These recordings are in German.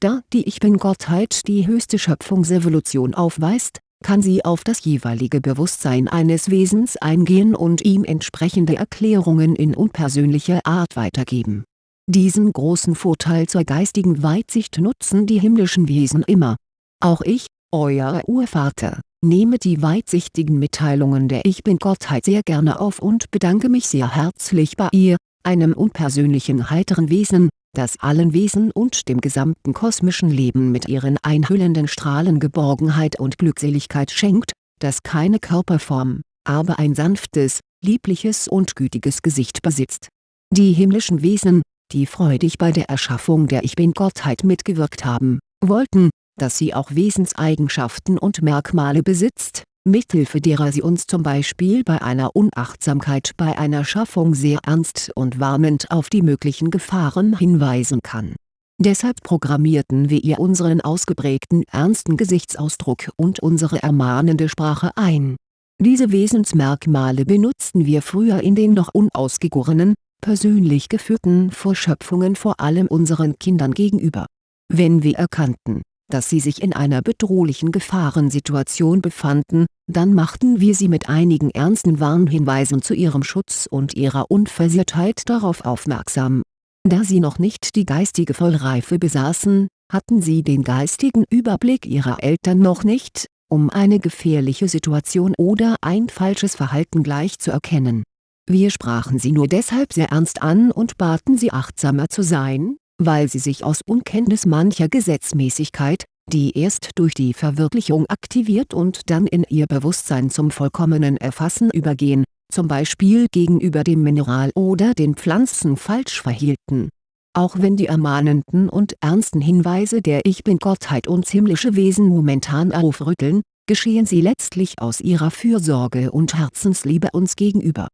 Da die Ich-Bin-Gottheit die höchste Schöpfungsevolution aufweist, kann sie auf das jeweilige Bewusstsein eines Wesens eingehen und ihm entsprechende Erklärungen in unpersönlicher Art weitergeben. Diesen großen Vorteil zur geistigen Weitsicht nutzen die himmlischen Wesen immer. Auch ich, euer Urvater, nehme die weitsichtigen Mitteilungen der Ich-Bin-Gottheit sehr gerne auf und bedanke mich sehr herzlich bei ihr, einem unpersönlichen heiteren Wesen, das allen Wesen und dem gesamten kosmischen Leben mit ihren einhüllenden Strahlen Geborgenheit und Glückseligkeit schenkt, das keine Körperform, aber ein sanftes, liebliches und gütiges Gesicht besitzt. Die himmlischen Wesen, die freudig bei der Erschaffung der Ich-Bin-Gottheit mitgewirkt haben, wollten, dass sie auch Wesenseigenschaften und Merkmale besitzt, mithilfe derer sie uns zum Beispiel bei einer Unachtsamkeit bei einer Schaffung sehr ernst und warnend auf die möglichen Gefahren hinweisen kann. Deshalb programmierten wir ihr unseren ausgeprägten ernsten Gesichtsausdruck und unsere ermahnende Sprache ein. Diese Wesensmerkmale benutzten wir früher in den noch unausgegorenen, persönlich geführten Vorschöpfungen vor allem unseren Kindern gegenüber. Wenn wir erkannten, dass sie sich in einer bedrohlichen Gefahrensituation befanden, dann machten wir sie mit einigen ernsten Warnhinweisen zu ihrem Schutz und ihrer Unversehrtheit darauf aufmerksam. Da sie noch nicht die geistige Vollreife besaßen, hatten sie den geistigen Überblick ihrer Eltern noch nicht, um eine gefährliche Situation oder ein falsches Verhalten gleich zu erkennen. Wir sprachen sie nur deshalb sehr ernst an und baten sie achtsamer zu sein, weil sie sich aus Unkenntnis mancher Gesetzmäßigkeit, die erst durch die Verwirklichung aktiviert und dann in ihr Bewusstsein zum vollkommenen Erfassen übergehen, zum Beispiel gegenüber dem Mineral oder den Pflanzen falsch verhielten. Auch wenn die ermahnenden und ernsten Hinweise der Ich-Bin-Gottheit uns himmlische Wesen momentan aufrütteln, geschehen sie letztlich aus ihrer Fürsorge und Herzensliebe uns gegenüber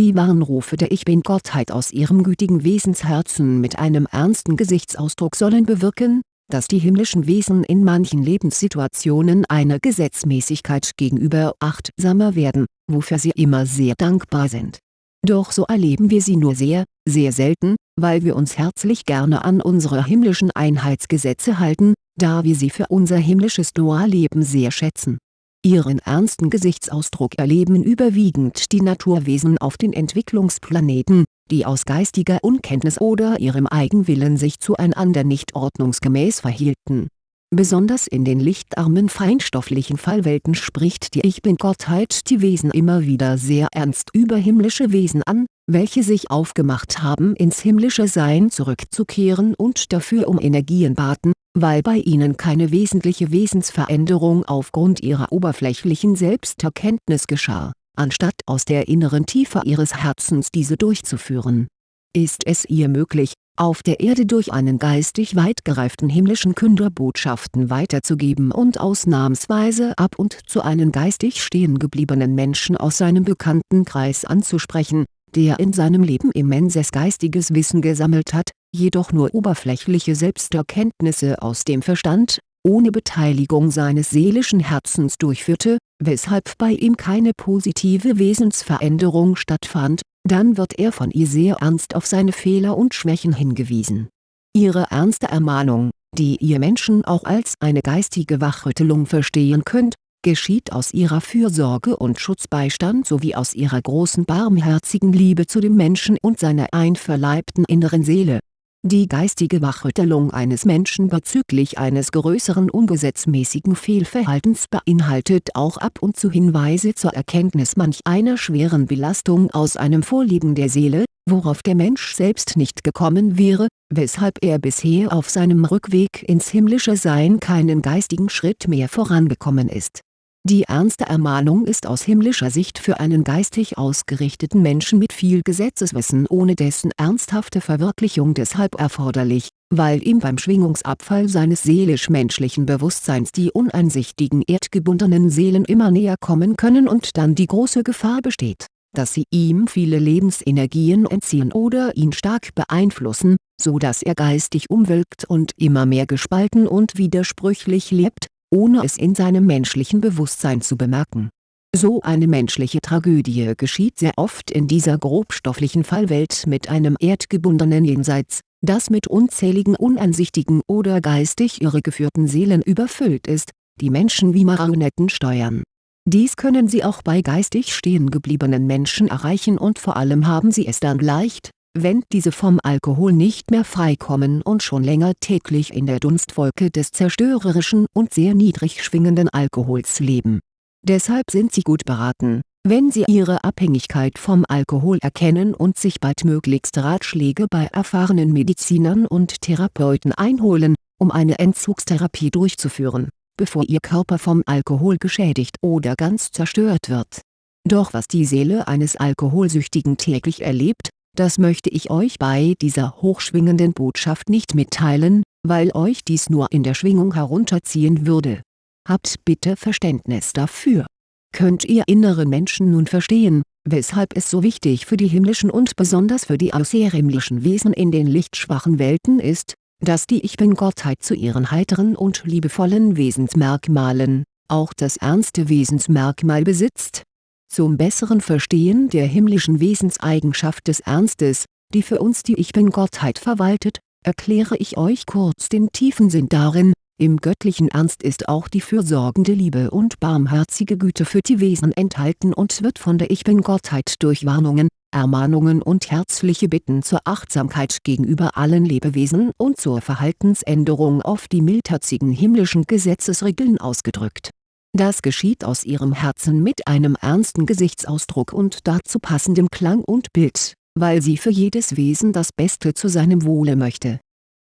die Warnrufe der Ich-Bin-Gottheit aus ihrem gütigen Wesensherzen mit einem ernsten Gesichtsausdruck sollen bewirken, dass die himmlischen Wesen in manchen Lebenssituationen einer Gesetzmäßigkeit gegenüber achtsamer werden, wofür sie immer sehr dankbar sind. Doch so erleben wir sie nur sehr, sehr selten, weil wir uns herzlich gerne an unsere himmlischen Einheitsgesetze halten, da wir sie für unser himmlisches Dualleben sehr schätzen Ihren ernsten Gesichtsausdruck erleben überwiegend die Naturwesen auf den Entwicklungsplaneten, die aus geistiger Unkenntnis oder ihrem Eigenwillen sich zueinander nicht ordnungsgemäß verhielten. Besonders in den lichtarmen feinstofflichen Fallwelten spricht die Ich-Bin-Gottheit die Wesen immer wieder sehr ernst über himmlische Wesen an, welche sich aufgemacht haben ins himmlische Sein zurückzukehren und dafür um Energien baten, weil bei ihnen keine wesentliche Wesensveränderung aufgrund ihrer oberflächlichen Selbsterkenntnis geschah, anstatt aus der inneren Tiefe ihres Herzens diese durchzuführen. Ist es ihr möglich, auf der Erde durch einen geistig weit gereiften himmlischen Künder Botschaften weiterzugeben und ausnahmsweise ab und zu einen geistig stehengebliebenen Menschen aus seinem Bekanntenkreis anzusprechen, der in seinem Leben immenses geistiges Wissen gesammelt hat, jedoch nur oberflächliche Selbsterkenntnisse aus dem Verstand, ohne Beteiligung seines seelischen Herzens durchführte, weshalb bei ihm keine positive Wesensveränderung stattfand, dann wird er von ihr sehr ernst auf seine Fehler und Schwächen hingewiesen. Ihre ernste Ermahnung, die ihr Menschen auch als eine geistige Wachrüttelung verstehen könnt, geschieht aus ihrer Fürsorge und Schutzbeistand sowie aus ihrer großen barmherzigen Liebe zu dem Menschen und seiner einverleibten inneren Seele. Die geistige Wachrüttelung eines Menschen bezüglich eines größeren ungesetzmäßigen Fehlverhaltens beinhaltet auch ab und zu Hinweise zur Erkenntnis manch einer schweren Belastung aus einem Vorlieben der Seele, worauf der Mensch selbst nicht gekommen wäre, weshalb er bisher auf seinem Rückweg ins himmlische Sein keinen geistigen Schritt mehr vorangekommen ist die ernste Ermahnung ist aus himmlischer Sicht für einen geistig ausgerichteten Menschen mit viel Gesetzeswissen ohne dessen ernsthafte Verwirklichung deshalb erforderlich, weil ihm beim Schwingungsabfall seines seelisch-menschlichen Bewusstseins die uneinsichtigen erdgebundenen Seelen immer näher kommen können und dann die große Gefahr besteht, dass sie ihm viele Lebensenergien entziehen oder ihn stark beeinflussen, so dass er geistig umwölkt und immer mehr gespalten und widersprüchlich lebt ohne es in seinem menschlichen Bewusstsein zu bemerken. So eine menschliche Tragödie geschieht sehr oft in dieser grobstofflichen Fallwelt mit einem erdgebundenen Jenseits, das mit unzähligen uneinsichtigen oder geistig irregeführten Seelen überfüllt ist, die Menschen wie Marionetten steuern. Dies können sie auch bei geistig stehengebliebenen Menschen erreichen und vor allem haben sie es dann leicht, wenn diese vom Alkohol nicht mehr freikommen und schon länger täglich in der Dunstwolke des zerstörerischen und sehr niedrig schwingenden Alkohols leben. Deshalb sind sie gut beraten, wenn sie ihre Abhängigkeit vom Alkohol erkennen und sich baldmöglichst Ratschläge bei erfahrenen Medizinern und Therapeuten einholen, um eine Entzugstherapie durchzuführen, bevor ihr Körper vom Alkohol geschädigt oder ganz zerstört wird. Doch was die Seele eines Alkoholsüchtigen täglich erlebt, das möchte ich euch bei dieser hochschwingenden Botschaft nicht mitteilen, weil euch dies nur in der Schwingung herunterziehen würde. Habt bitte Verständnis dafür. Könnt ihr inneren Menschen nun verstehen, weshalb es so wichtig für die himmlischen und besonders für die außerhimmlischen Wesen in den lichtschwachen Welten ist, dass die Ich Bin-Gottheit zu ihren heiteren und liebevollen Wesensmerkmalen, auch das ernste Wesensmerkmal besitzt, zum besseren Verstehen der himmlischen Wesenseigenschaft des Ernstes, die für uns die Ich-Bin-Gottheit verwaltet, erkläre ich euch kurz den tiefen Sinn darin, im göttlichen Ernst ist auch die fürsorgende Liebe und barmherzige Güte für die Wesen enthalten und wird von der Ich-Bin-Gottheit durch Warnungen, Ermahnungen und herzliche Bitten zur Achtsamkeit gegenüber allen Lebewesen und zur Verhaltensänderung auf die mildherzigen himmlischen Gesetzesregeln ausgedrückt das geschieht aus ihrem Herzen mit einem ernsten Gesichtsausdruck und dazu passendem Klang und Bild, weil sie für jedes Wesen das Beste zu seinem Wohle möchte.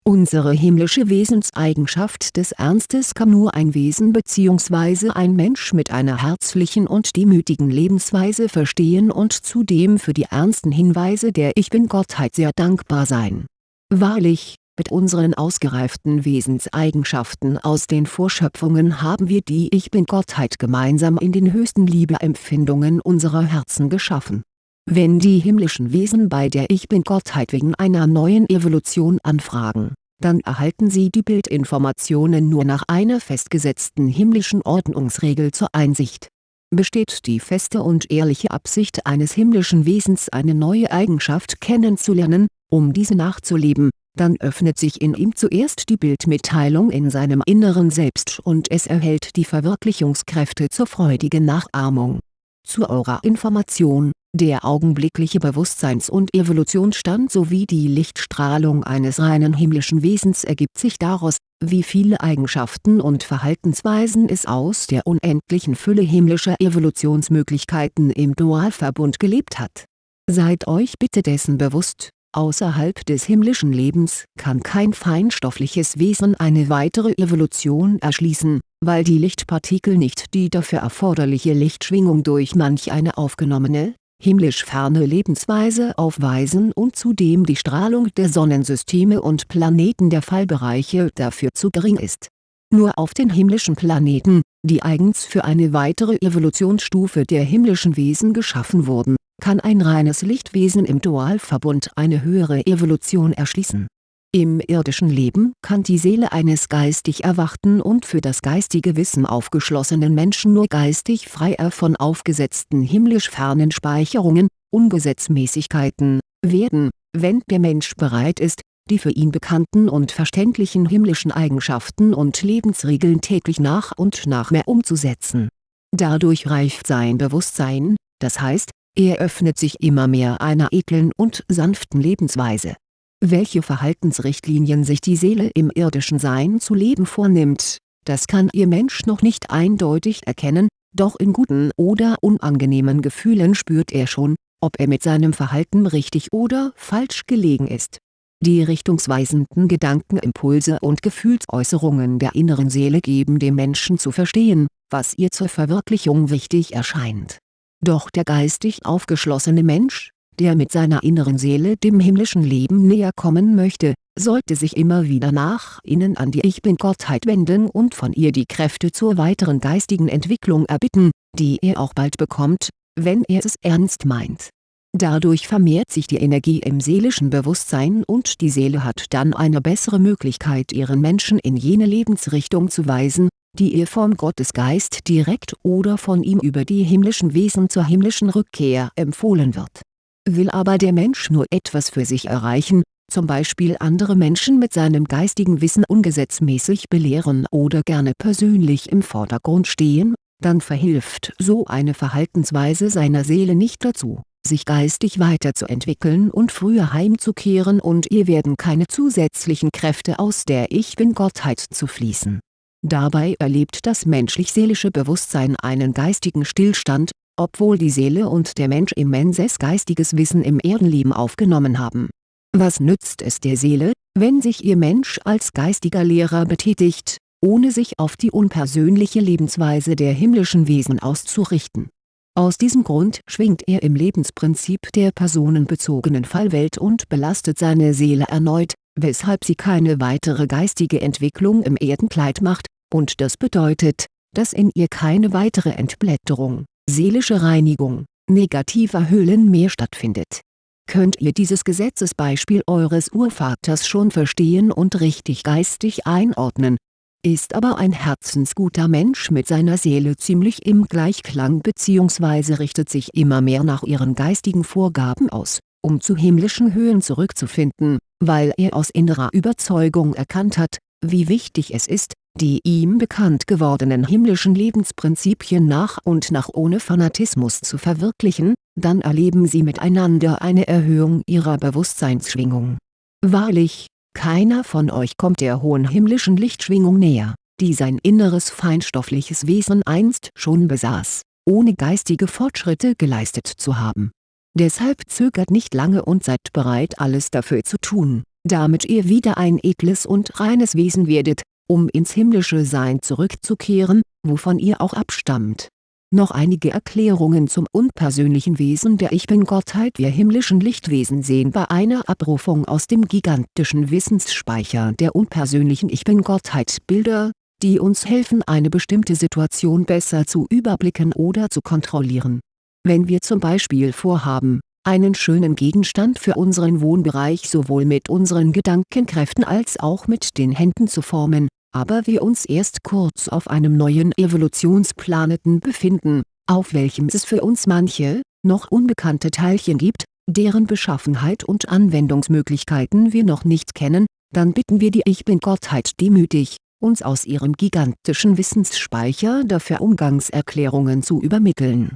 Unsere himmlische Wesenseigenschaft des Ernstes kann nur ein Wesen bzw. ein Mensch mit einer herzlichen und demütigen Lebensweise verstehen und zudem für die ernsten Hinweise der Ich Bin-Gottheit sehr dankbar sein. Wahrlich, mit unseren ausgereiften Wesenseigenschaften aus den Vorschöpfungen haben wir die Ich Bin-Gottheit gemeinsam in den höchsten Liebeempfindungen unserer Herzen geschaffen. Wenn die himmlischen Wesen bei der Ich Bin-Gottheit wegen einer neuen Evolution anfragen, dann erhalten sie die Bildinformationen nur nach einer festgesetzten himmlischen Ordnungsregel zur Einsicht. Besteht die feste und ehrliche Absicht eines himmlischen Wesens eine neue Eigenschaft kennenzulernen, um diese nachzuleben, dann öffnet sich in ihm zuerst die Bildmitteilung in seinem inneren Selbst und es erhält die Verwirklichungskräfte zur freudigen Nachahmung. Zur Aura-Information, der augenblickliche Bewusstseins- und Evolutionsstand sowie die Lichtstrahlung eines reinen himmlischen Wesens ergibt sich daraus, wie viele Eigenschaften und Verhaltensweisen es aus der unendlichen Fülle himmlischer Evolutionsmöglichkeiten im Dualverbund gelebt hat. Seid euch bitte dessen bewusst Außerhalb des himmlischen Lebens kann kein feinstoffliches Wesen eine weitere Evolution erschließen, weil die Lichtpartikel nicht die dafür erforderliche Lichtschwingung durch manch eine aufgenommene, himmlisch ferne Lebensweise aufweisen und zudem die Strahlung der Sonnensysteme und Planeten der Fallbereiche dafür zu gering ist. Nur auf den himmlischen Planeten, die eigens für eine weitere Evolutionsstufe der himmlischen Wesen geschaffen wurden kann ein reines Lichtwesen im Dualverbund eine höhere Evolution erschließen. Im irdischen Leben kann die Seele eines geistig erwachten und für das geistige Wissen aufgeschlossenen Menschen nur geistig freier von aufgesetzten himmlisch fernen Speicherungen, Ungesetzmäßigkeiten, werden, wenn der Mensch bereit ist, die für ihn bekannten und verständlichen himmlischen Eigenschaften und Lebensregeln täglich nach und nach mehr umzusetzen. Dadurch reift sein Bewusstsein, das heißt, er öffnet sich immer mehr einer edlen und sanften Lebensweise. Welche Verhaltensrichtlinien sich die Seele im irdischen Sein zu leben vornimmt, das kann ihr Mensch noch nicht eindeutig erkennen, doch in guten oder unangenehmen Gefühlen spürt er schon, ob er mit seinem Verhalten richtig oder falsch gelegen ist. Die richtungsweisenden Gedankenimpulse und Gefühlsäußerungen der inneren Seele geben dem Menschen zu verstehen, was ihr zur Verwirklichung wichtig erscheint doch der geistig aufgeschlossene Mensch, der mit seiner inneren Seele dem himmlischen Leben näher kommen möchte, sollte sich immer wieder nach innen an die Ich-Bin-Gottheit wenden und von ihr die Kräfte zur weiteren geistigen Entwicklung erbitten, die er auch bald bekommt, wenn er es ernst meint. Dadurch vermehrt sich die Energie im seelischen Bewusstsein und die Seele hat dann eine bessere Möglichkeit ihren Menschen in jene Lebensrichtung zu weisen, die ihr vom Gottesgeist direkt oder von ihm über die himmlischen Wesen zur himmlischen Rückkehr empfohlen wird. Will aber der Mensch nur etwas für sich erreichen, zum Beispiel andere Menschen mit seinem geistigen Wissen ungesetzmäßig belehren oder gerne persönlich im Vordergrund stehen, dann verhilft so eine Verhaltensweise seiner Seele nicht dazu, sich geistig weiterzuentwickeln und früher heimzukehren und ihr werden keine zusätzlichen Kräfte aus der Ich-Bin-Gottheit zu fließen. Dabei erlebt das menschlich-seelische Bewusstsein einen geistigen Stillstand, obwohl die Seele und der Mensch immenses geistiges Wissen im Erdenleben aufgenommen haben. Was nützt es der Seele, wenn sich ihr Mensch als geistiger Lehrer betätigt, ohne sich auf die unpersönliche Lebensweise der himmlischen Wesen auszurichten aus diesem Grund schwingt er im Lebensprinzip der personenbezogenen Fallwelt und belastet seine Seele erneut, weshalb sie keine weitere geistige Entwicklung im Erdenkleid macht, und das bedeutet, dass in ihr keine weitere Entblätterung, seelische Reinigung, negativer Hüllen mehr stattfindet. Könnt ihr dieses Gesetzesbeispiel eures Urvaters schon verstehen und richtig geistig einordnen, ist aber ein herzensguter Mensch mit seiner Seele ziemlich im Gleichklang bzw. richtet sich immer mehr nach ihren geistigen Vorgaben aus, um zu himmlischen Höhen zurückzufinden, weil er aus innerer Überzeugung erkannt hat, wie wichtig es ist, die ihm bekannt gewordenen himmlischen Lebensprinzipien nach und nach ohne Fanatismus zu verwirklichen, dann erleben sie miteinander eine Erhöhung ihrer Bewusstseinsschwingung. Wahrlich, keiner von euch kommt der hohen himmlischen Lichtschwingung näher, die sein inneres feinstoffliches Wesen einst schon besaß, ohne geistige Fortschritte geleistet zu haben. Deshalb zögert nicht lange und seid bereit alles dafür zu tun, damit ihr wieder ein edles und reines Wesen werdet, um ins himmlische Sein zurückzukehren, wovon ihr auch abstammt. Noch einige Erklärungen zum unpersönlichen Wesen der Ich-Bin-Gottheit Wir himmlischen Lichtwesen sehen bei einer Abrufung aus dem gigantischen Wissensspeicher der unpersönlichen Ich-Bin-Gottheit Bilder, die uns helfen eine bestimmte Situation besser zu überblicken oder zu kontrollieren. Wenn wir zum Beispiel vorhaben, einen schönen Gegenstand für unseren Wohnbereich sowohl mit unseren Gedankenkräften als auch mit den Händen zu formen, aber wir uns erst kurz auf einem neuen Evolutionsplaneten befinden, auf welchem es für uns manche, noch unbekannte Teilchen gibt, deren Beschaffenheit und Anwendungsmöglichkeiten wir noch nicht kennen, dann bitten wir die Ich-Bin-Gottheit demütig, uns aus ihrem gigantischen Wissensspeicher dafür Umgangserklärungen zu übermitteln.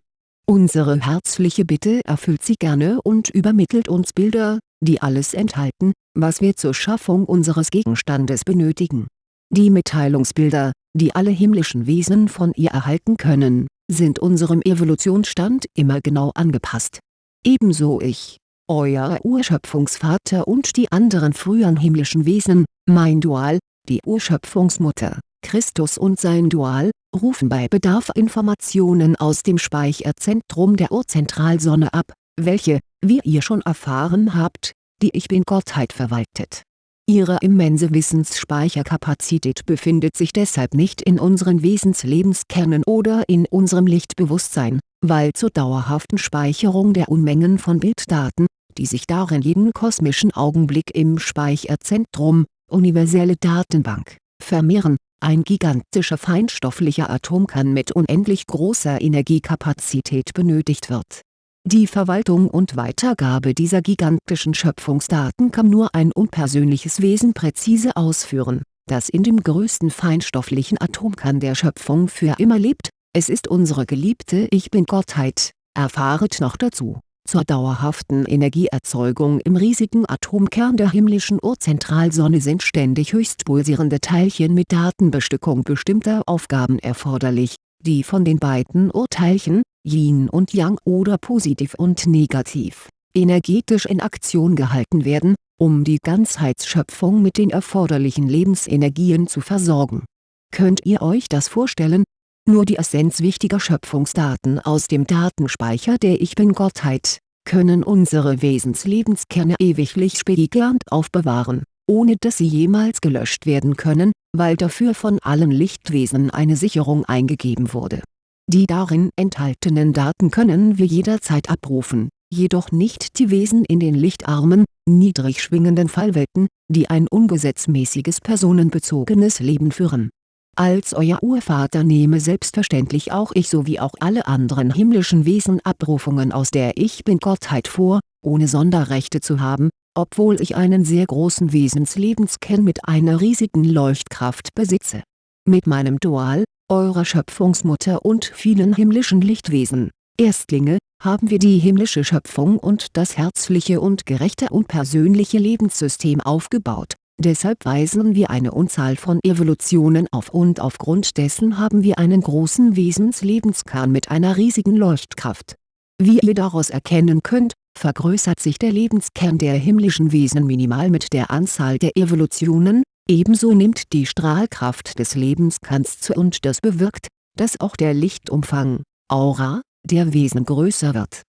Unsere herzliche Bitte erfüllt sie gerne und übermittelt uns Bilder, die alles enthalten, was wir zur Schaffung unseres Gegenstandes benötigen die Mitteilungsbilder, die alle himmlischen Wesen von ihr erhalten können, sind unserem Evolutionsstand immer genau angepasst. Ebenso ich, euer Urschöpfungsvater und die anderen früheren himmlischen Wesen, mein Dual, die Urschöpfungsmutter, Christus und sein Dual, rufen bei Bedarf Informationen aus dem Speicherzentrum der Urzentralsonne ab, welche, wie ihr schon erfahren habt, die Ich-Bin-Gottheit verwaltet. Ihre immense Wissensspeicherkapazität befindet sich deshalb nicht in unseren Wesenslebenskernen oder in unserem Lichtbewusstsein, weil zur dauerhaften Speicherung der Unmengen von Bilddaten, die sich darin jeden kosmischen Augenblick im Speicherzentrum, universelle Datenbank, vermehren, ein gigantischer feinstofflicher Atomkern mit unendlich großer Energiekapazität benötigt wird. Die Verwaltung und Weitergabe dieser gigantischen Schöpfungsdaten kann nur ein unpersönliches Wesen präzise ausführen, das in dem größten feinstofflichen Atomkern der Schöpfung für immer lebt, es ist unsere geliebte Ich-Bin-Gottheit, erfahret noch dazu, zur dauerhaften Energieerzeugung im riesigen Atomkern der himmlischen Urzentralsonne sind ständig höchst pulsierende Teilchen mit Datenbestückung bestimmter Aufgaben erforderlich, die von den beiden Urteilchen, Yin und Yang oder positiv und negativ, energetisch in Aktion gehalten werden, um die Ganzheitsschöpfung mit den erforderlichen Lebensenergien zu versorgen. Könnt ihr euch das vorstellen? Nur die Essenz wichtiger Schöpfungsdaten aus dem Datenspeicher der Ich-Bin-Gottheit, können unsere Wesenslebenskerne ewiglich spiegelnd aufbewahren, ohne dass sie jemals gelöscht werden können, weil dafür von allen Lichtwesen eine Sicherung eingegeben wurde die darin enthaltenen Daten können wir jederzeit abrufen, jedoch nicht die Wesen in den lichtarmen, niedrig schwingenden Fallwelten, die ein ungesetzmäßiges personenbezogenes Leben führen. Als euer Urvater nehme selbstverständlich auch ich sowie auch alle anderen himmlischen Wesen Abrufungen aus der Ich-Bin-Gottheit vor, ohne Sonderrechte zu haben, obwohl ich einen sehr großen Wesenslebenskern mit einer riesigen Leuchtkraft besitze. Mit meinem Dual, eurer Schöpfungsmutter und vielen himmlischen Lichtwesen, Erstlinge, haben wir die himmlische Schöpfung und das herzliche und gerechte und persönliche Lebenssystem aufgebaut Deshalb weisen wir eine Unzahl von Evolutionen auf und aufgrund dessen haben wir einen großen Wesenslebenskern mit einer riesigen Leuchtkraft. Wie ihr daraus erkennen könnt, vergrößert sich der Lebenskern der himmlischen Wesen minimal mit der Anzahl der Evolutionen, ebenso nimmt die Strahlkraft des Lebenskerns zu und das bewirkt, dass auch der Lichtumfang, Aura, der Wesen größer wird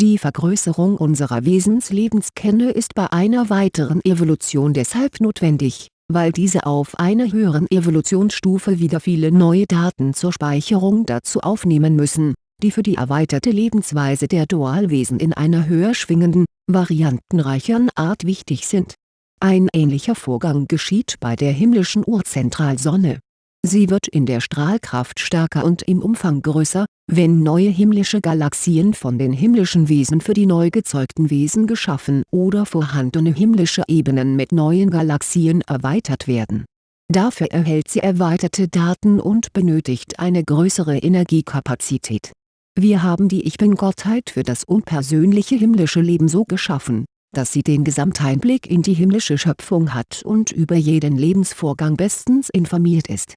die Vergrößerung unserer Wesenslebenskerne ist bei einer weiteren Evolution deshalb notwendig, weil diese auf einer höheren Evolutionsstufe wieder viele neue Daten zur Speicherung dazu aufnehmen müssen, die für die erweiterte Lebensweise der Dualwesen in einer höher schwingenden, variantenreicheren Art wichtig sind. Ein ähnlicher Vorgang geschieht bei der himmlischen Urzentralsonne Sie wird in der Strahlkraft stärker und im Umfang größer, wenn neue himmlische Galaxien von den himmlischen Wesen für die neu gezeugten Wesen geschaffen oder vorhandene himmlische Ebenen mit neuen Galaxien erweitert werden. Dafür erhält sie erweiterte Daten und benötigt eine größere Energiekapazität. Wir haben die Ich Bin-Gottheit für das unpersönliche himmlische Leben so geschaffen, dass sie den Gesamteinblick in die himmlische Schöpfung hat und über jeden Lebensvorgang bestens informiert ist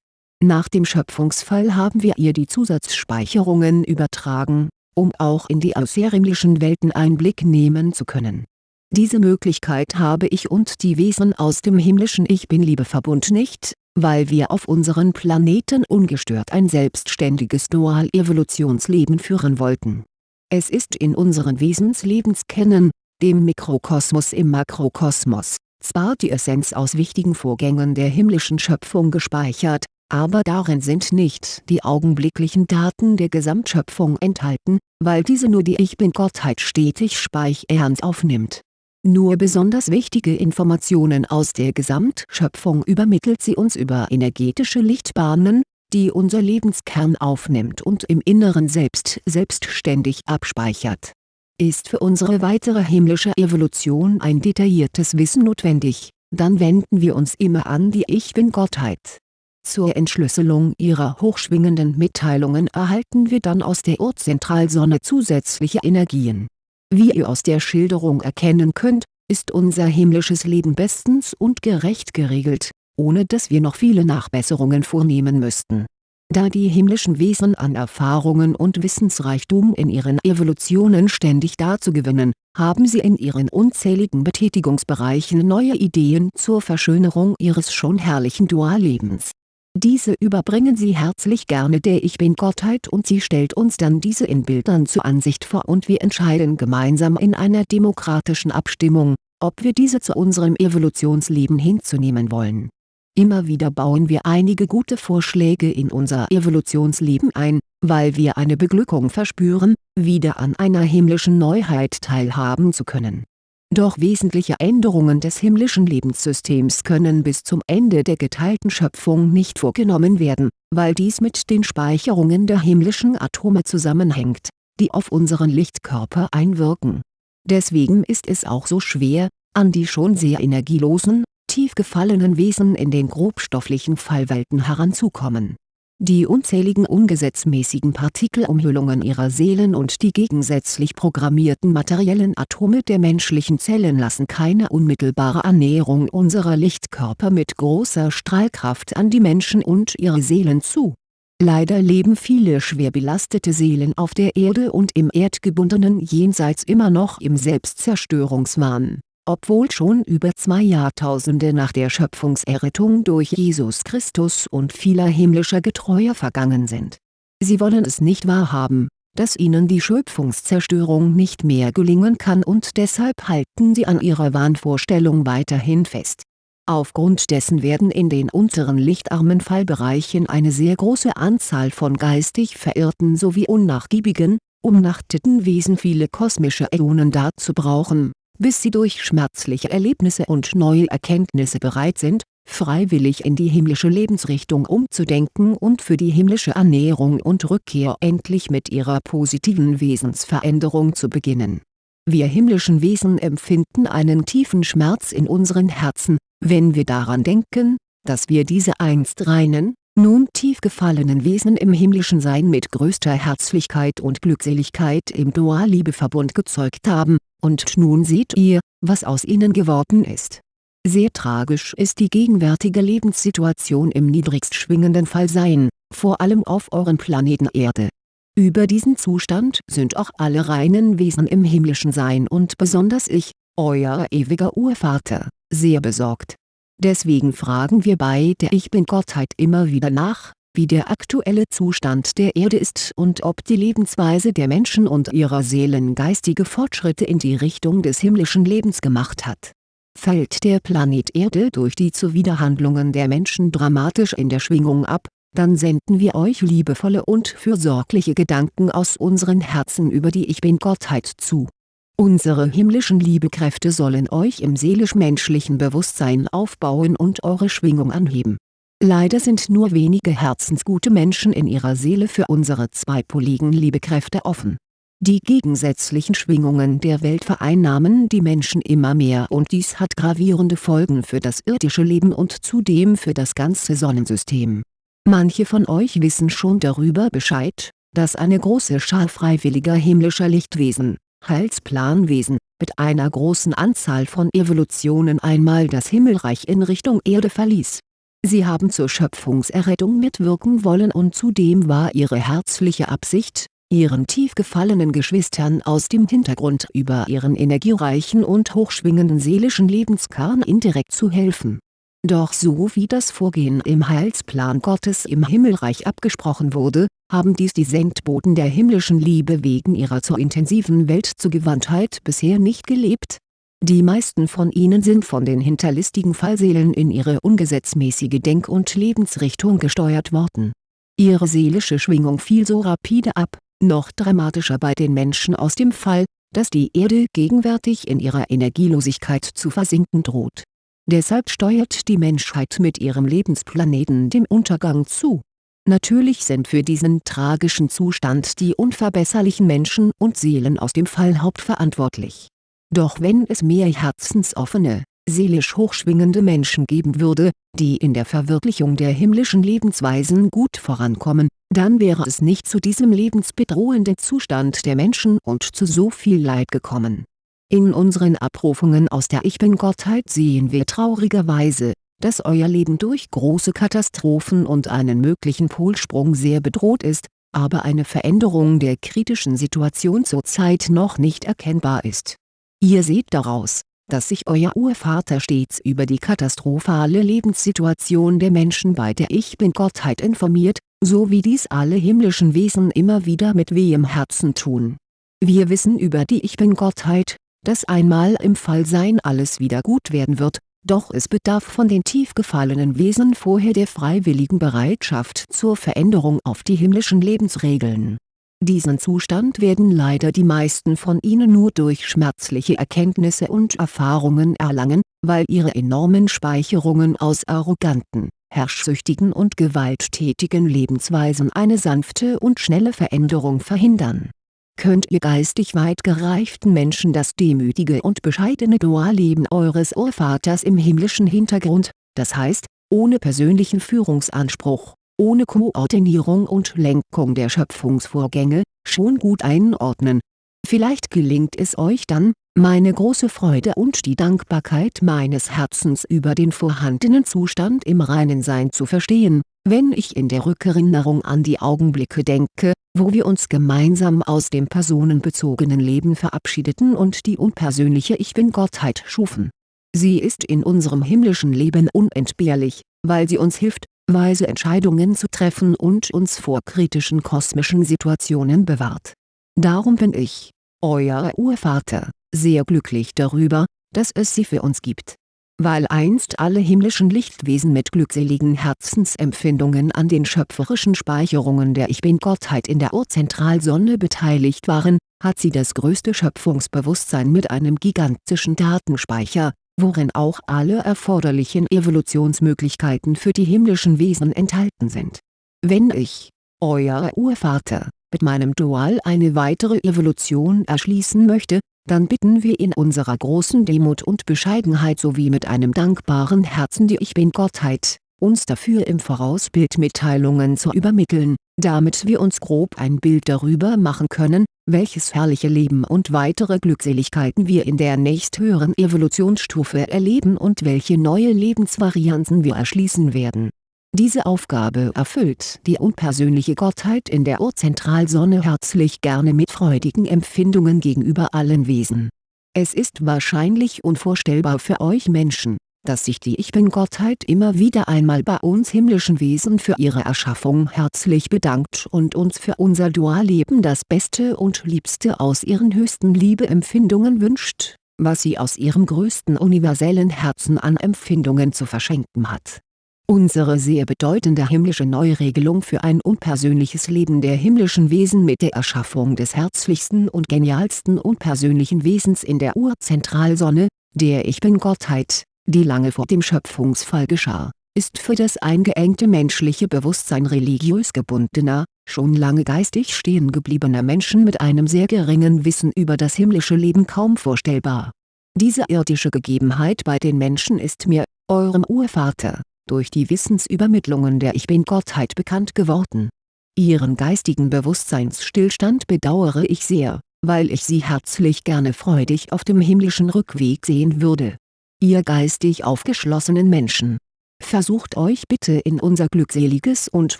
nach dem Schöpfungsfall haben wir ihr die Zusatzspeicherungen übertragen, um auch in die außerhimmlischen Welten Einblick nehmen zu können. Diese Möglichkeit habe ich und die Wesen aus dem himmlischen Ich-Bin-Liebeverbund nicht, weil wir auf unseren Planeten ungestört ein selbstständiges Dual-Evolutionsleben führen wollten. Es ist in unseren Wesenslebenskennen, dem Mikrokosmos im Makrokosmos, zwar die Essenz aus wichtigen Vorgängen der himmlischen Schöpfung gespeichert, aber darin sind nicht die augenblicklichen Daten der Gesamtschöpfung enthalten, weil diese nur die Ich-Bin-Gottheit stetig speichernd aufnimmt. Nur besonders wichtige Informationen aus der Gesamtschöpfung übermittelt sie uns über energetische Lichtbahnen, die unser Lebenskern aufnimmt und im Inneren selbst selbstständig abspeichert. Ist für unsere weitere himmlische Evolution ein detailliertes Wissen notwendig, dann wenden wir uns immer an die Ich-Bin-Gottheit zur Entschlüsselung ihrer hochschwingenden Mitteilungen erhalten wir dann aus der Urzentralsonne zusätzliche Energien. Wie ihr aus der Schilderung erkennen könnt, ist unser himmlisches Leben bestens und gerecht geregelt, ohne dass wir noch viele Nachbesserungen vornehmen müssten. Da die himmlischen Wesen an Erfahrungen und Wissensreichtum in ihren Evolutionen ständig dazu gewinnen, haben sie in ihren unzähligen Betätigungsbereichen neue Ideen zur Verschönerung ihres schon herrlichen Duallebens diese überbringen sie herzlich gerne der Ich Bin-Gottheit und sie stellt uns dann diese in Bildern zur Ansicht vor und wir entscheiden gemeinsam in einer demokratischen Abstimmung, ob wir diese zu unserem Evolutionsleben hinzunehmen wollen. Immer wieder bauen wir einige gute Vorschläge in unser Evolutionsleben ein, weil wir eine Beglückung verspüren, wieder an einer himmlischen Neuheit teilhaben zu können doch wesentliche Änderungen des himmlischen Lebenssystems können bis zum Ende der geteilten Schöpfung nicht vorgenommen werden, weil dies mit den Speicherungen der himmlischen Atome zusammenhängt, die auf unseren Lichtkörper einwirken. Deswegen ist es auch so schwer, an die schon sehr energielosen, tief gefallenen Wesen in den grobstofflichen Fallwelten heranzukommen die unzähligen ungesetzmäßigen Partikelumhüllungen ihrer Seelen und die gegensätzlich programmierten materiellen Atome der menschlichen Zellen lassen keine unmittelbare Annäherung unserer Lichtkörper mit großer Strahlkraft an die Menschen und ihre Seelen zu. Leider leben viele schwer belastete Seelen auf der Erde und im erdgebundenen Jenseits immer noch im Selbstzerstörungswahn obwohl schon über zwei Jahrtausende nach der Schöpfungserrettung durch Jesus Christus und vieler himmlischer Getreuer vergangen sind. Sie wollen es nicht wahrhaben, dass ihnen die Schöpfungszerstörung nicht mehr gelingen kann und deshalb halten sie an ihrer Wahnvorstellung weiterhin fest. Aufgrund dessen werden in den unteren lichtarmen Fallbereichen eine sehr große Anzahl von geistig verirrten sowie unnachgiebigen, umnachteten Wesen viele kosmische Äonen dazu brauchen bis sie durch schmerzliche Erlebnisse und neue Erkenntnisse bereit sind, freiwillig in die himmlische Lebensrichtung umzudenken und für die himmlische Annäherung und Rückkehr endlich mit ihrer positiven Wesensveränderung zu beginnen. Wir himmlischen Wesen empfinden einen tiefen Schmerz in unseren Herzen, wenn wir daran denken, dass wir diese einst reinen, nun tief gefallenen Wesen im himmlischen Sein mit größter Herzlichkeit und Glückseligkeit im Dualliebeverbund gezeugt haben, und nun seht ihr, was aus ihnen geworden ist. Sehr tragisch ist die gegenwärtige Lebenssituation im niedrigst schwingenden Fallsein, vor allem auf euren Planeten Erde. Über diesen Zustand sind auch alle reinen Wesen im himmlischen Sein und besonders ich, euer ewiger Urvater, sehr besorgt. Deswegen fragen wir bei der Ich-Bin-Gottheit immer wieder nach, wie der aktuelle Zustand der Erde ist und ob die Lebensweise der Menschen und ihrer Seelen geistige Fortschritte in die Richtung des himmlischen Lebens gemacht hat. Fällt der Planet Erde durch die Zuwiderhandlungen der Menschen dramatisch in der Schwingung ab, dann senden wir euch liebevolle und fürsorgliche Gedanken aus unseren Herzen über die Ich-Bin-Gottheit zu Unsere himmlischen Liebekräfte sollen euch im seelisch-menschlichen Bewusstsein aufbauen und eure Schwingung anheben. Leider sind nur wenige herzensgute Menschen in ihrer Seele für unsere zweipoligen Liebekräfte offen. Die gegensätzlichen Schwingungen der Welt vereinnahmen die Menschen immer mehr und dies hat gravierende Folgen für das irdische Leben und zudem für das ganze Sonnensystem. Manche von euch wissen schon darüber Bescheid, dass eine große Schar freiwilliger himmlischer Lichtwesen Heilsplanwesen, mit einer großen Anzahl von Evolutionen einmal das Himmelreich in Richtung Erde verließ. Sie haben zur Schöpfungserrettung mitwirken wollen und zudem war ihre herzliche Absicht, ihren tief gefallenen Geschwistern aus dem Hintergrund über ihren energiereichen und hochschwingenden seelischen Lebenskern indirekt zu helfen. Doch so wie das Vorgehen im Heilsplan Gottes im Himmelreich abgesprochen wurde, haben dies die Sendboten der himmlischen Liebe wegen ihrer zur intensiven Weltzugewandtheit bisher nicht gelebt. Die meisten von ihnen sind von den hinterlistigen Fallseelen in ihre ungesetzmäßige Denk- und Lebensrichtung gesteuert worden. Ihre seelische Schwingung fiel so rapide ab, noch dramatischer bei den Menschen aus dem Fall, dass die Erde gegenwärtig in ihrer Energielosigkeit zu versinken droht. Deshalb steuert die Menschheit mit ihrem Lebensplaneten dem Untergang zu Natürlich sind für diesen tragischen Zustand die unverbesserlichen Menschen und Seelen aus dem Fall hauptverantwortlich. Doch wenn es mehr herzensoffene, seelisch hochschwingende Menschen geben würde, die in der Verwirklichung der himmlischen Lebensweisen gut vorankommen, dann wäre es nicht zu diesem lebensbedrohenden Zustand der Menschen und zu so viel Leid gekommen. In unseren Abrufungen aus der Ich-Bin-Gottheit sehen wir traurigerweise, dass euer Leben durch große Katastrophen und einen möglichen Polsprung sehr bedroht ist, aber eine Veränderung der kritischen Situation zurzeit noch nicht erkennbar ist. Ihr seht daraus, dass sich euer Urvater stets über die katastrophale Lebenssituation der Menschen bei der Ich-Bin-Gottheit informiert, so wie dies alle himmlischen Wesen immer wieder mit wehem Herzen tun. Wir wissen über die Ich-Bin-Gottheit, dass einmal im Fallsein alles wieder gut werden wird, doch es bedarf von den tief gefallenen Wesen vorher der freiwilligen Bereitschaft zur Veränderung auf die himmlischen Lebensregeln. Diesen Zustand werden leider die meisten von ihnen nur durch schmerzliche Erkenntnisse und Erfahrungen erlangen, weil ihre enormen Speicherungen aus arroganten, herrschsüchtigen und gewalttätigen Lebensweisen eine sanfte und schnelle Veränderung verhindern. Könnt ihr geistig weit gereiften Menschen das demütige und bescheidene Dualleben eures Urvaters im himmlischen Hintergrund, das heißt, ohne persönlichen Führungsanspruch, ohne Koordinierung und Lenkung der Schöpfungsvorgänge, schon gut einordnen. Vielleicht gelingt es euch dann, meine große Freude und die Dankbarkeit meines Herzens über den vorhandenen Zustand im reinen Sein zu verstehen, wenn ich in der Rückerinnerung an die Augenblicke denke, wo wir uns gemeinsam aus dem personenbezogenen Leben verabschiedeten und die unpersönliche Ich-Bin-Gottheit schufen. Sie ist in unserem himmlischen Leben unentbehrlich, weil sie uns hilft, weise Entscheidungen zu treffen und uns vor kritischen kosmischen Situationen bewahrt. Darum bin ich, euer Urvater, sehr glücklich darüber, dass es sie für uns gibt weil einst alle himmlischen Lichtwesen mit glückseligen Herzensempfindungen an den schöpferischen Speicherungen der Ich-Bin-Gottheit in der Urzentralsonne beteiligt waren, hat sie das größte Schöpfungsbewusstsein mit einem gigantischen Datenspeicher, worin auch alle erforderlichen Evolutionsmöglichkeiten für die himmlischen Wesen enthalten sind. Wenn ich, euer Urvater, mit meinem Dual eine weitere Evolution erschließen möchte, dann bitten wir in unserer großen Demut und Bescheidenheit sowie mit einem dankbaren Herzen die Ich Bin-Gottheit, uns dafür im Voraus Bildmitteilungen zu übermitteln, damit wir uns grob ein Bild darüber machen können, welches herrliche Leben und weitere Glückseligkeiten wir in der nächsthöheren Evolutionsstufe erleben und welche neue Lebensvarianten wir erschließen werden. Diese Aufgabe erfüllt die unpersönliche Gottheit in der Urzentralsonne herzlich gerne mit freudigen Empfindungen gegenüber allen Wesen. Es ist wahrscheinlich unvorstellbar für euch Menschen dass sich die Ich-Bin-Gottheit immer wieder einmal bei uns himmlischen Wesen für ihre Erschaffung herzlich bedankt und uns für unser Dualleben das Beste und Liebste aus ihren höchsten Liebeempfindungen wünscht, was sie aus ihrem größten universellen Herzen an Empfindungen zu verschenken hat. Unsere sehr bedeutende himmlische Neuregelung für ein unpersönliches Leben der himmlischen Wesen mit der Erschaffung des herzlichsten und genialsten unpersönlichen Wesens in der Urzentralsonne, der Ich Bin-Gottheit die lange vor dem Schöpfungsfall geschah, ist für das eingeengte menschliche Bewusstsein religiös gebundener, schon lange geistig stehen gebliebener Menschen mit einem sehr geringen Wissen über das himmlische Leben kaum vorstellbar. Diese irdische Gegebenheit bei den Menschen ist mir, eurem Urvater, durch die Wissensübermittlungen der Ich Bin-Gottheit bekannt geworden. Ihren geistigen Bewusstseinsstillstand bedauere ich sehr, weil ich sie herzlich gerne freudig auf dem himmlischen Rückweg sehen würde ihr geistig aufgeschlossenen Menschen. Versucht euch bitte in unser glückseliges und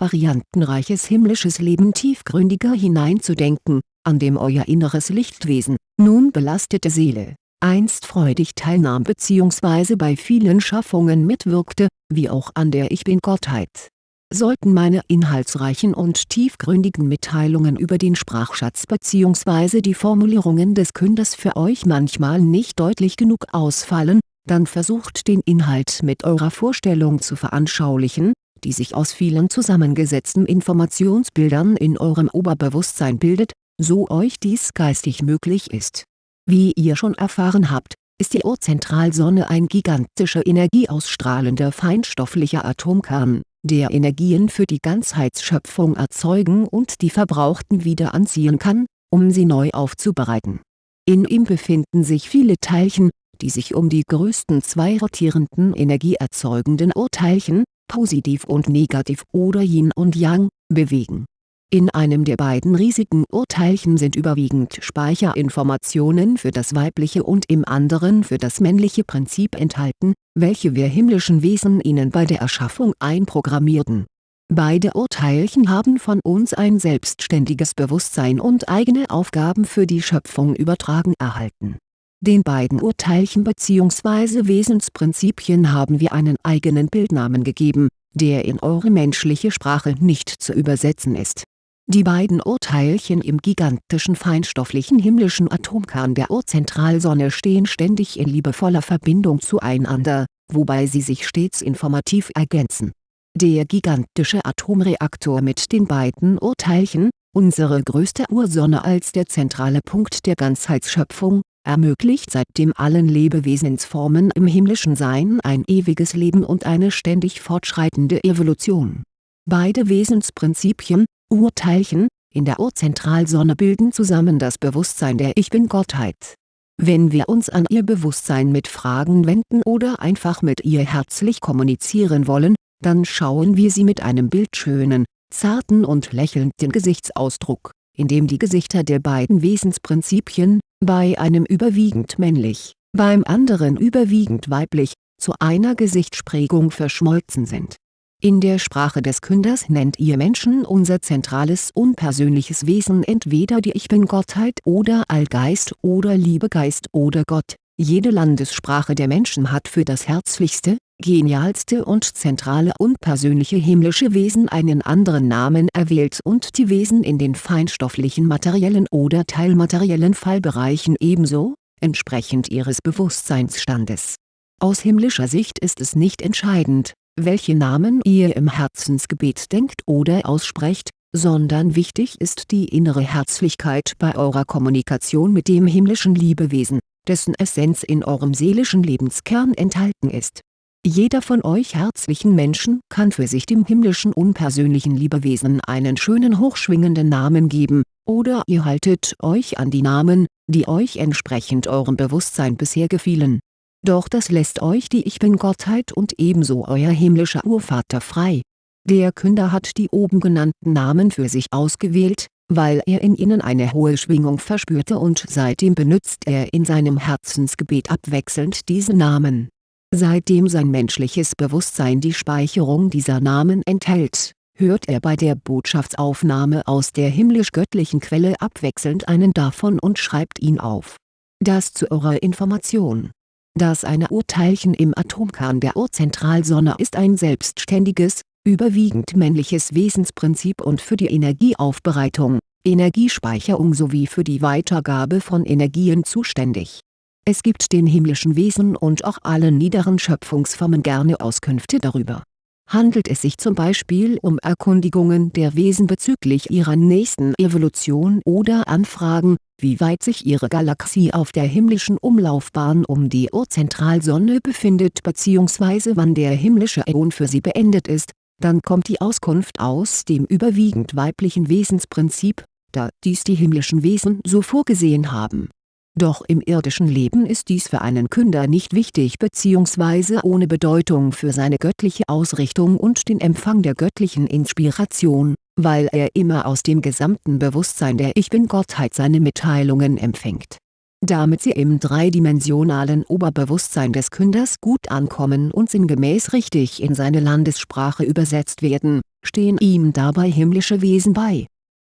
variantenreiches himmlisches Leben tiefgründiger hineinzudenken, an dem euer inneres Lichtwesen, nun belastete Seele, einst freudig teilnahm bzw. bei vielen Schaffungen mitwirkte, wie auch an der Ich Bin-Gottheit. Sollten meine inhaltsreichen und tiefgründigen Mitteilungen über den Sprachschatz bzw. die Formulierungen des Künders für euch manchmal nicht deutlich genug ausfallen, dann versucht den Inhalt mit eurer Vorstellung zu veranschaulichen, die sich aus vielen zusammengesetzten Informationsbildern in eurem Oberbewusstsein bildet, so euch dies geistig möglich ist. Wie ihr schon erfahren habt, ist die Urzentralsonne ein gigantischer energieausstrahlender feinstofflicher Atomkern, der Energien für die Ganzheitsschöpfung erzeugen und die verbrauchten wieder anziehen kann, um sie neu aufzubereiten. In ihm befinden sich viele Teilchen, die sich um die größten zwei rotierenden energieerzeugenden Urteilchen, positiv und negativ oder Yin und Yang, bewegen. In einem der beiden riesigen Urteilchen sind überwiegend Speicherinformationen für das weibliche und im anderen für das männliche Prinzip enthalten, welche wir himmlischen Wesen ihnen bei der Erschaffung einprogrammierten. Beide Urteilchen haben von uns ein selbstständiges Bewusstsein und eigene Aufgaben für die Schöpfung übertragen erhalten den beiden Urteilchen bzw. Wesensprinzipien haben wir einen eigenen Bildnamen gegeben, der in eure menschliche Sprache nicht zu übersetzen ist. Die beiden Urteilchen im gigantischen feinstofflichen himmlischen Atomkern der Urzentralsonne stehen ständig in liebevoller Verbindung zueinander, wobei sie sich stets informativ ergänzen. Der gigantische Atomreaktor mit den beiden Urteilchen, unsere größte Ursonne als der zentrale Punkt der Ganzheitsschöpfung, ermöglicht seitdem allen Lebewesensformen im himmlischen Sein ein ewiges Leben und eine ständig fortschreitende Evolution. Beide Wesensprinzipien, Urteilchen, in der Urzentralsonne bilden zusammen das Bewusstsein der Ich Bin-Gottheit. Wenn wir uns an ihr Bewusstsein mit Fragen wenden oder einfach mit ihr herzlich kommunizieren wollen, dann schauen wir sie mit einem bildschönen, zarten und lächelnden Gesichtsausdruck, in dem die Gesichter der beiden Wesensprinzipien, bei einem überwiegend männlich, beim anderen überwiegend weiblich, zu einer Gesichtsprägung verschmolzen sind. In der Sprache des Künders nennt ihr Menschen unser zentrales unpersönliches Wesen entweder die Ich Bin-Gottheit oder Allgeist oder Liebegeist oder Gott, jede Landessprache der Menschen hat für das herzlichste, genialste und zentrale unpersönliche himmlische Wesen einen anderen Namen erwählt und die Wesen in den feinstofflichen materiellen oder teilmateriellen Fallbereichen ebenso, entsprechend ihres Bewusstseinsstandes. Aus himmlischer Sicht ist es nicht entscheidend, welche Namen ihr im Herzensgebet denkt oder aussprecht, sondern wichtig ist die innere Herzlichkeit bei eurer Kommunikation mit dem himmlischen Liebewesen, dessen Essenz in eurem seelischen Lebenskern enthalten ist jeder von euch herzlichen Menschen kann für sich dem himmlischen unpersönlichen Liebewesen einen schönen hochschwingenden Namen geben, Oder ihr haltet euch an die Namen, die euch entsprechend eurem Bewusstsein bisher gefielen. Doch das lässt euch die Ich Bin-Gottheit und ebenso euer himmlischer Urvater frei. Der Künder hat die oben genannten Namen für sich ausgewählt, weil er in ihnen eine hohe Schwingung verspürte und seitdem benutzt er in seinem Herzensgebet abwechselnd diese Namen. Seitdem sein menschliches Bewusstsein die Speicherung dieser Namen enthält, hört er bei der Botschaftsaufnahme aus der himmlisch-göttlichen Quelle abwechselnd einen davon und schreibt ihn auf. Das zu eurer Information. Das eine Urteilchen im Atomkern der Urzentralsonne ist ein selbstständiges, überwiegend männliches Wesensprinzip und für die Energieaufbereitung, Energiespeicherung sowie für die Weitergabe von Energien zuständig. Es gibt den himmlischen Wesen und auch allen niederen Schöpfungsformen gerne Auskünfte darüber. Handelt es sich zum Beispiel um Erkundigungen der Wesen bezüglich ihrer nächsten Evolution oder Anfragen, wie weit sich ihre Galaxie auf der himmlischen Umlaufbahn um die Urzentralsonne befindet bzw. wann der himmlische Äon für sie beendet ist, dann kommt die Auskunft aus dem überwiegend weiblichen Wesensprinzip, da dies die himmlischen Wesen so vorgesehen haben. Doch im irdischen Leben ist dies für einen Künder nicht wichtig bzw. ohne Bedeutung für seine göttliche Ausrichtung und den Empfang der göttlichen Inspiration, weil er immer aus dem gesamten Bewusstsein der Ich Bin-Gottheit seine Mitteilungen empfängt damit sie im dreidimensionalen Oberbewusstsein des Künders gut ankommen und sinngemäß richtig in seine Landessprache übersetzt werden, stehen ihm dabei himmlische Wesen bei.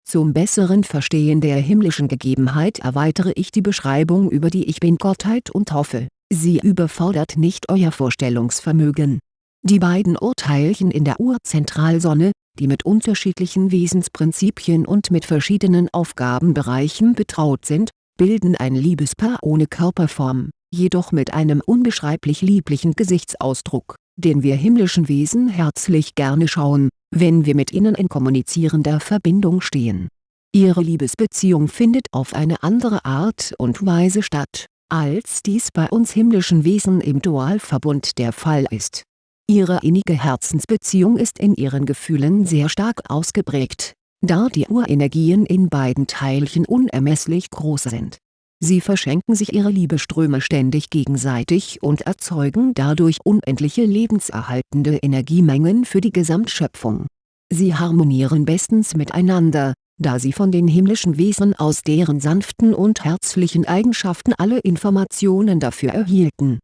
Zum besseren Verstehen der himmlischen Gegebenheit erweitere ich die Beschreibung über die Ich Bin-Gottheit und hoffe, sie überfordert nicht euer Vorstellungsvermögen. Die beiden Urteilchen in der Urzentralsonne, die mit unterschiedlichen Wesensprinzipien und mit verschiedenen Aufgabenbereichen betraut sind, bilden ein Liebespaar ohne Körperform, jedoch mit einem unbeschreiblich lieblichen Gesichtsausdruck, den wir himmlischen Wesen herzlich gerne schauen, wenn wir mit ihnen in kommunizierender Verbindung stehen. Ihre Liebesbeziehung findet auf eine andere Art und Weise statt, als dies bei uns himmlischen Wesen im Dualverbund der Fall ist. Ihre innige Herzensbeziehung ist in ihren Gefühlen sehr stark ausgeprägt, da die Urenergien in beiden Teilchen unermesslich groß sind. Sie verschenken sich ihre Liebeströme ständig gegenseitig und erzeugen dadurch unendliche lebenserhaltende Energiemengen für die Gesamtschöpfung. Sie harmonieren bestens miteinander, da sie von den himmlischen Wesen aus deren sanften und herzlichen Eigenschaften alle Informationen dafür erhielten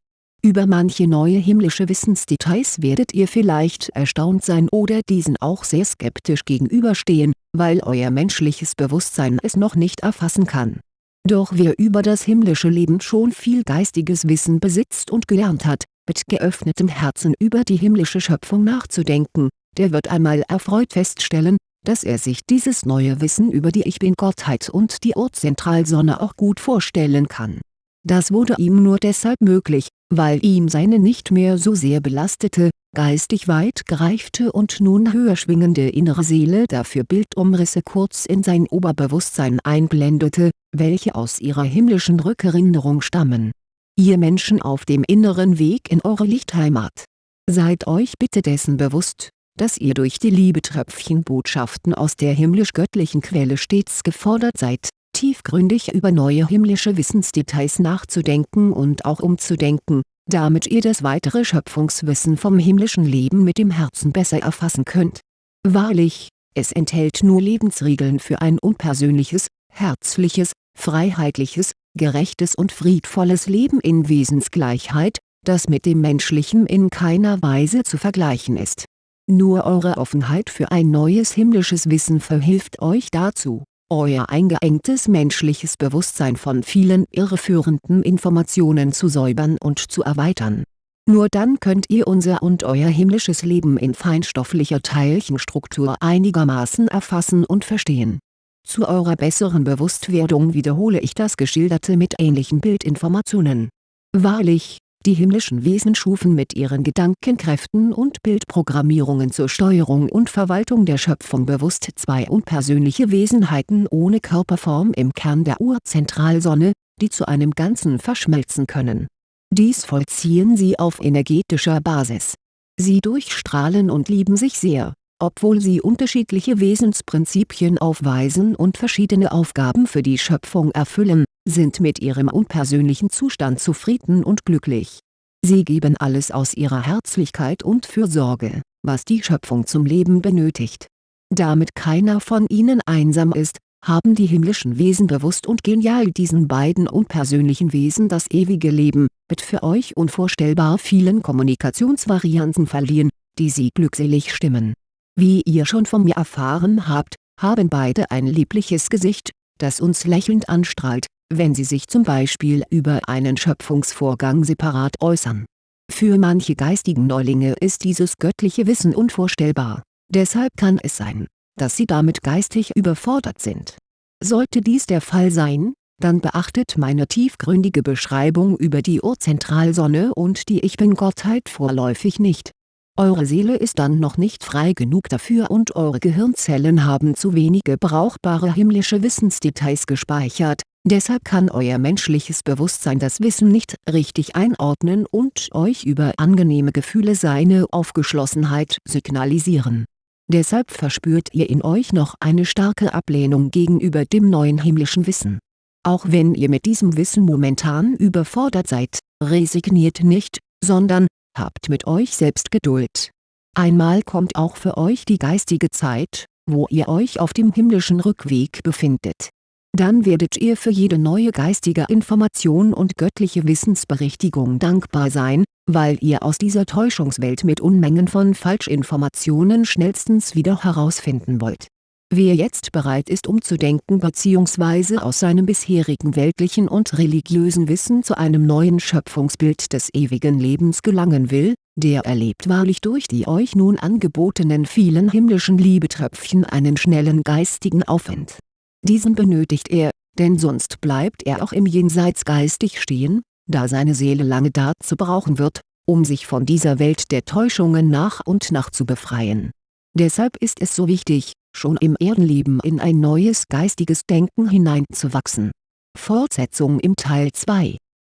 über manche neue himmlische Wissensdetails werdet ihr vielleicht erstaunt sein oder diesen auch sehr skeptisch gegenüberstehen, weil euer menschliches Bewusstsein es noch nicht erfassen kann. Doch wer über das himmlische Leben schon viel geistiges Wissen besitzt und gelernt hat, mit geöffnetem Herzen über die himmlische Schöpfung nachzudenken, der wird einmal erfreut feststellen, dass er sich dieses neue Wissen über die Ich Bin-Gottheit und die Urzentralsonne auch gut vorstellen kann. Das wurde ihm nur deshalb möglich, weil ihm seine nicht mehr so sehr belastete, geistig weit gereifte und nun höher schwingende innere Seele dafür Bildumrisse kurz in sein Oberbewusstsein einblendete, welche aus ihrer himmlischen Rückerinnerung stammen. Ihr Menschen auf dem inneren Weg in eure Lichtheimat. Seid euch bitte dessen bewusst, dass ihr durch die Liebetröpfchenbotschaften aus der himmlisch-göttlichen Quelle stets gefordert seid, tiefgründig über neue himmlische Wissensdetails nachzudenken und auch umzudenken, damit ihr das weitere Schöpfungswissen vom himmlischen Leben mit dem Herzen besser erfassen könnt. Wahrlich, es enthält nur Lebensregeln für ein unpersönliches, herzliches, freiheitliches, gerechtes und friedvolles Leben in Wesensgleichheit, das mit dem menschlichen in keiner Weise zu vergleichen ist. Nur eure Offenheit für ein neues himmlisches Wissen verhilft euch dazu euer eingeengtes menschliches Bewusstsein von vielen irreführenden Informationen zu säubern und zu erweitern. Nur dann könnt ihr unser und euer himmlisches Leben in feinstofflicher Teilchenstruktur einigermaßen erfassen und verstehen. Zu eurer besseren Bewusstwerdung wiederhole ich das Geschilderte mit ähnlichen Bildinformationen. Wahrlich, die himmlischen Wesen schufen mit ihren Gedankenkräften und Bildprogrammierungen zur Steuerung und Verwaltung der Schöpfung bewusst zwei unpersönliche Wesenheiten ohne Körperform im Kern der Urzentralsonne, die zu einem Ganzen verschmelzen können. Dies vollziehen sie auf energetischer Basis. Sie durchstrahlen und lieben sich sehr, obwohl sie unterschiedliche Wesensprinzipien aufweisen und verschiedene Aufgaben für die Schöpfung erfüllen, sind mit ihrem unpersönlichen Zustand zufrieden und glücklich. Sie geben alles aus ihrer Herzlichkeit und Fürsorge, was die Schöpfung zum Leben benötigt. Damit keiner von ihnen einsam ist, haben die himmlischen Wesen bewusst und genial diesen beiden unpersönlichen Wesen das ewige Leben, mit für euch unvorstellbar vielen Kommunikationsvarianten verliehen, die sie glückselig stimmen. Wie ihr schon von mir erfahren habt, haben beide ein liebliches Gesicht, das uns lächelnd anstrahlt, wenn sie sich zum Beispiel über einen Schöpfungsvorgang separat äußern. Für manche geistigen Neulinge ist dieses göttliche Wissen unvorstellbar, deshalb kann es sein, dass sie damit geistig überfordert sind. Sollte dies der Fall sein, dann beachtet meine tiefgründige Beschreibung über die Urzentralsonne und die Ich Bin-Gottheit vorläufig nicht. Eure Seele ist dann noch nicht frei genug dafür und eure Gehirnzellen haben zu wenige brauchbare himmlische Wissensdetails gespeichert, deshalb kann euer menschliches Bewusstsein das Wissen nicht richtig einordnen und euch über angenehme Gefühle seine Aufgeschlossenheit signalisieren Deshalb verspürt ihr in euch noch eine starke Ablehnung gegenüber dem neuen himmlischen Wissen. Auch wenn ihr mit diesem Wissen momentan überfordert seid, resigniert nicht, sondern, habt mit euch selbst Geduld. Einmal kommt auch für euch die geistige Zeit, wo ihr euch auf dem himmlischen Rückweg befindet. Dann werdet ihr für jede neue geistige Information und göttliche Wissensberichtigung dankbar sein, weil ihr aus dieser Täuschungswelt mit Unmengen von Falschinformationen schnellstens wieder herausfinden wollt. Wer jetzt bereit ist umzudenken bzw. aus seinem bisherigen weltlichen und religiösen Wissen zu einem neuen Schöpfungsbild des ewigen Lebens gelangen will, der erlebt wahrlich durch die euch nun angebotenen vielen himmlischen Liebetröpfchen einen schnellen geistigen Aufwind. Diesen benötigt er, denn sonst bleibt er auch im Jenseits geistig stehen, da seine Seele lange dazu brauchen wird, um sich von dieser Welt der Täuschungen nach und nach zu befreien. Deshalb ist es so wichtig, schon im Erdenleben in ein neues geistiges Denken hineinzuwachsen. Fortsetzung im Teil 2